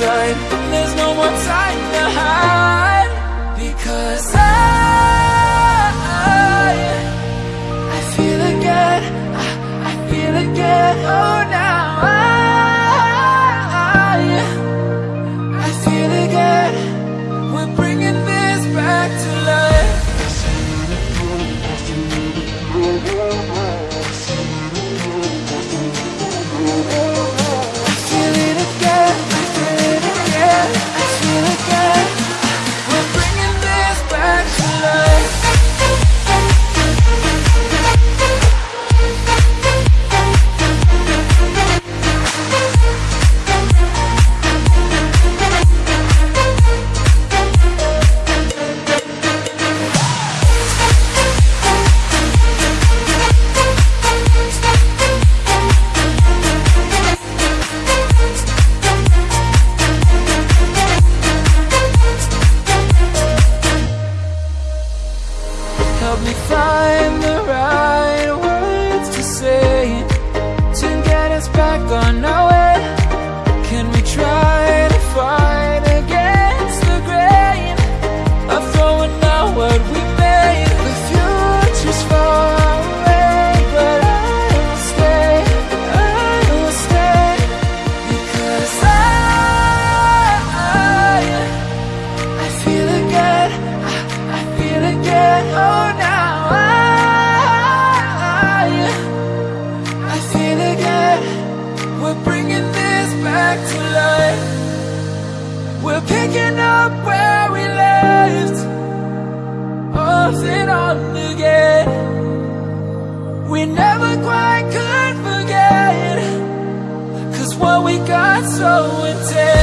there's no more time to hide. help me fly picking up where we left Off and on again. We never quite could forget Cause what we got so intense